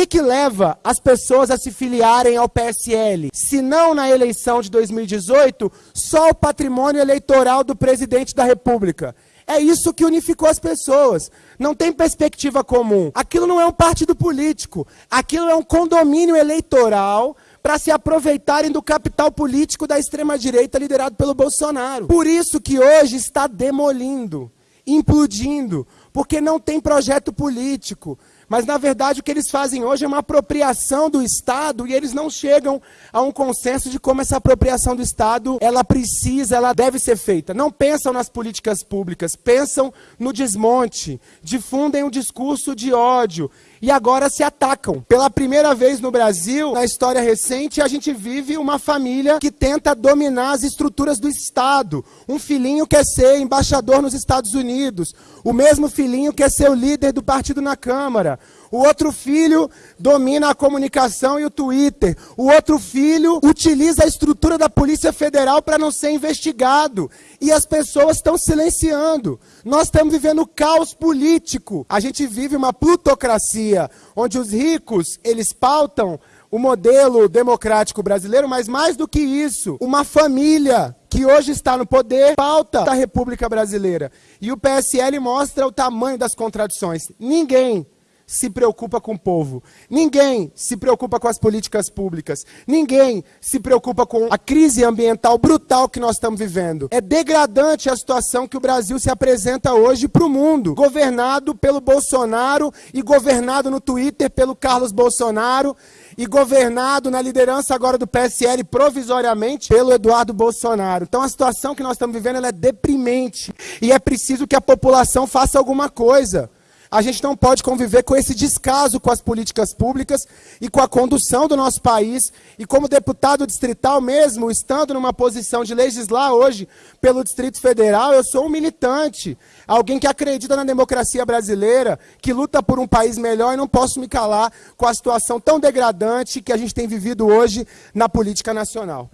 que que leva as pessoas a se filiarem ao PSL? Se não na eleição de 2018, só o patrimônio eleitoral do presidente da República. É isso que unificou as pessoas. Não tem perspectiva comum. Aquilo não é um partido político. Aquilo é um condomínio eleitoral para se aproveitarem do capital político da extrema-direita liderado pelo Bolsonaro. Por isso que hoje está demolindo, implodindo, porque não tem projeto político. Mas, na verdade, o que eles fazem hoje é uma apropriação do Estado e eles não chegam a um consenso de como essa apropriação do Estado, ela precisa, ela deve ser feita. Não pensam nas políticas públicas, pensam no desmonte, difundem um discurso de ódio e agora se atacam. Pela primeira vez no Brasil, na história recente, a gente vive uma família que tenta dominar as estruturas do Estado. Um filhinho quer ser embaixador nos Estados Unidos, o mesmo filhinho quer ser o líder do partido na Câmara. O outro filho domina a comunicação e o Twitter. O outro filho utiliza a estrutura da Polícia Federal para não ser investigado. E as pessoas estão silenciando. Nós estamos vivendo caos político. A gente vive uma plutocracia, onde os ricos, eles pautam o modelo democrático brasileiro, mas mais do que isso, uma família que hoje está no poder pauta da República Brasileira. E o PSL mostra o tamanho das contradições. Ninguém se preocupa com o povo. Ninguém se preocupa com as políticas públicas. Ninguém se preocupa com a crise ambiental brutal que nós estamos vivendo. É degradante a situação que o Brasil se apresenta hoje para o mundo, governado pelo Bolsonaro e governado no Twitter pelo Carlos Bolsonaro e governado na liderança agora do PSL provisoriamente pelo Eduardo Bolsonaro. Então a situação que nós estamos vivendo é deprimente e é preciso que a população faça alguma coisa. A gente não pode conviver com esse descaso com as políticas públicas e com a condução do nosso país. E como deputado distrital mesmo, estando numa posição de legislar hoje pelo Distrito Federal, eu sou um militante, alguém que acredita na democracia brasileira, que luta por um país melhor e não posso me calar com a situação tão degradante que a gente tem vivido hoje na política nacional.